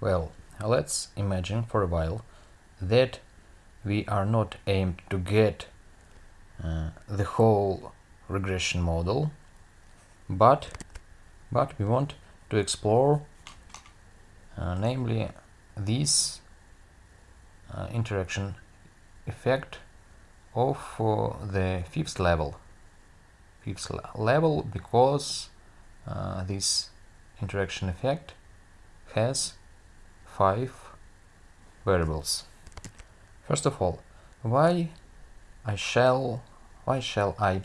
Well, let's imagine for a while that we are not aimed to get uh, the whole regression model, but but we want to explore uh, namely this uh, interaction effect of uh, the fifth level. Fifth level because uh, this interaction effect has five variables. First of all why I shall why shall I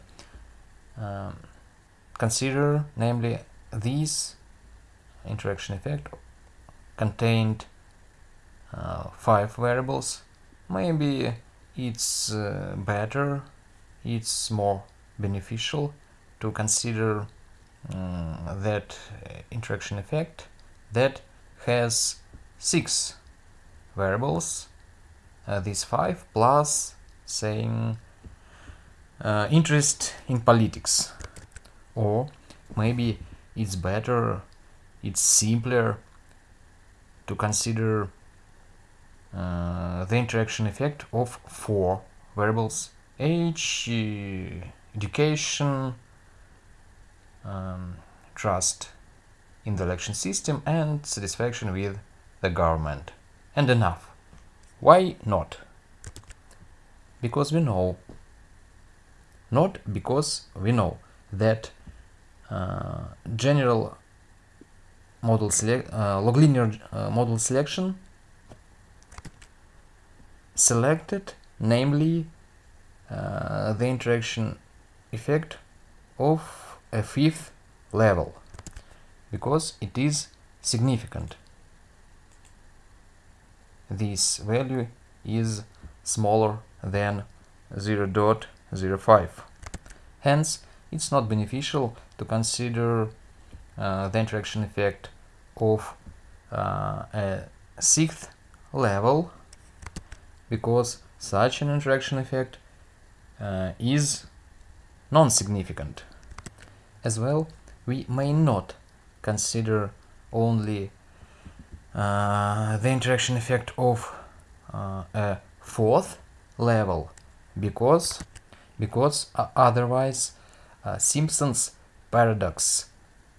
um, consider namely this interaction effect contained uh, five variables? Maybe it's uh, better it's more beneficial to consider um, that interaction effect that has six variables uh, these five plus saying uh, interest in politics. Or maybe it's better it's simpler to consider uh, the interaction effect of four variables. Age, education, um, trust in the election system and satisfaction with the government. And enough. Why not? Because we know, not because we know that uh, general model uh, uh, model selection selected namely uh, the interaction effect of a fifth level because it is significant this value is smaller than 0.05 hence it's not beneficial to consider uh, the interaction effect of uh, a sixth level because such an interaction effect uh, is non-significant. As well, we may not consider only the interaction effect of uh, a fourth level because because uh, otherwise uh, Simpson's paradox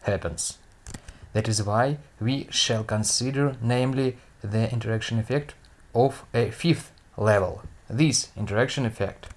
happens. That is why we shall consider namely the interaction effect of a fifth level. This interaction effect